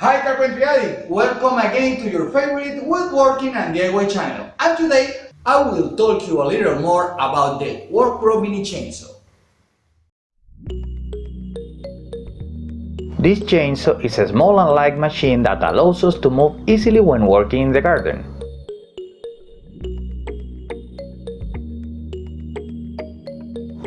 Hi Carpentry Addict! Welcome again to your favorite woodworking and DIY channel. And today I will talk to you a little more about the WorkPro Mini Chainsaw. This chainsaw is a small and light machine that allows us to move easily when working in the garden.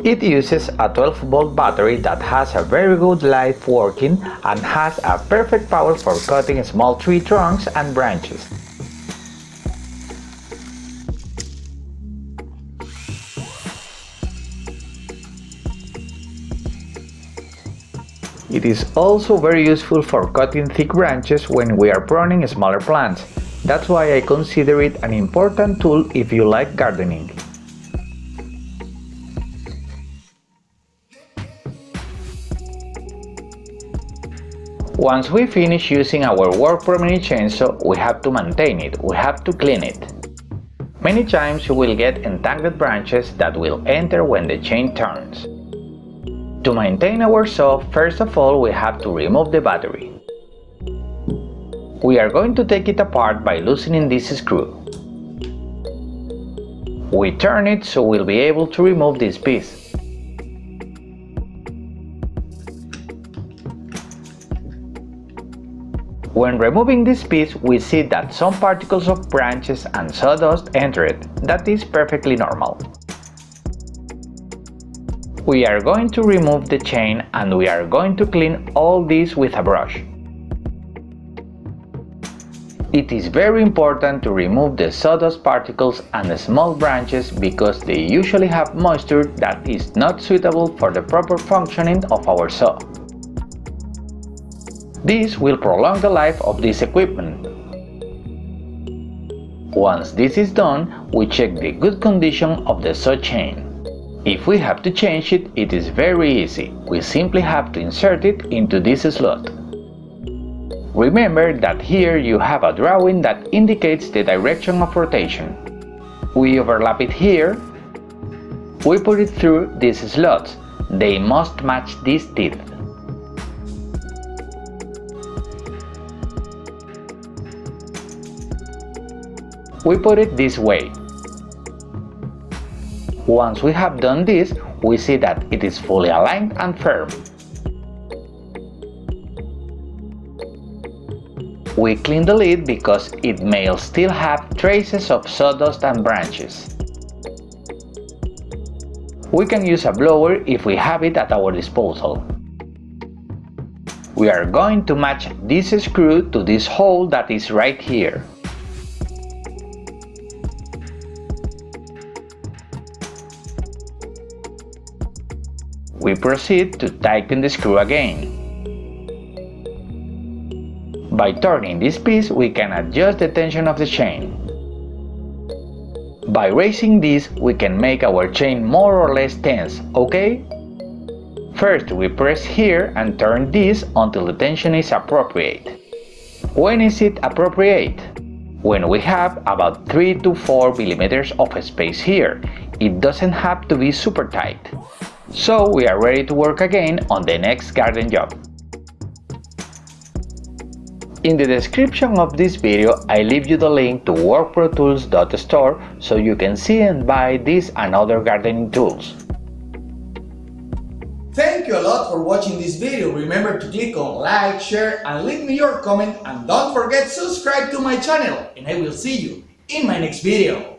It uses a 12 volt battery that has a very good life working and has a perfect power for cutting small tree trunks and branches. It is also very useful for cutting thick branches when we are pruning smaller plants. That's why I consider it an important tool if you like gardening. Once we finish using our WorkPro Mini chainsaw, we have to maintain it, we have to clean it. Many times you will get entangled branches that will enter when the chain turns. To maintain our saw, first of all we have to remove the battery. We are going to take it apart by loosening this screw. We turn it so we'll be able to remove this piece. When removing this piece, we see that some particles of branches and sawdust enter it. That is perfectly normal. We are going to remove the chain and we are going to clean all this with a brush. It is very important to remove the sawdust particles and the small branches because they usually have moisture that is not suitable for the proper functioning of our saw. This will prolong the life of this equipment. Once this is done, we check the good condition of the saw chain. If we have to change it, it is very easy. We simply have to insert it into this slot. Remember that here you have a drawing that indicates the direction of rotation. We overlap it here. We put it through these slots. They must match these teeth. We put it this way. Once we have done this, we see that it is fully aligned and firm. We clean the lid because it may still have traces of sawdust and branches. We can use a blower if we have it at our disposal. We are going to match this screw to this hole that is right here. We proceed to tighten the screw again. By turning this piece, we can adjust the tension of the chain. By raising this, we can make our chain more or less tense, okay? First, we press here and turn this until the tension is appropriate. When is it appropriate? When we have about 3 to 4 millimeters of space here. It doesn't have to be super tight. So we are ready to work again on the next garden job. In the description of this video, I leave you the link to workprotools.store so you can see and buy these and other gardening tools. Thank you a lot for watching this video. Remember to click on like, share and leave me your comment and don't forget subscribe to my channel and I will see you in my next video.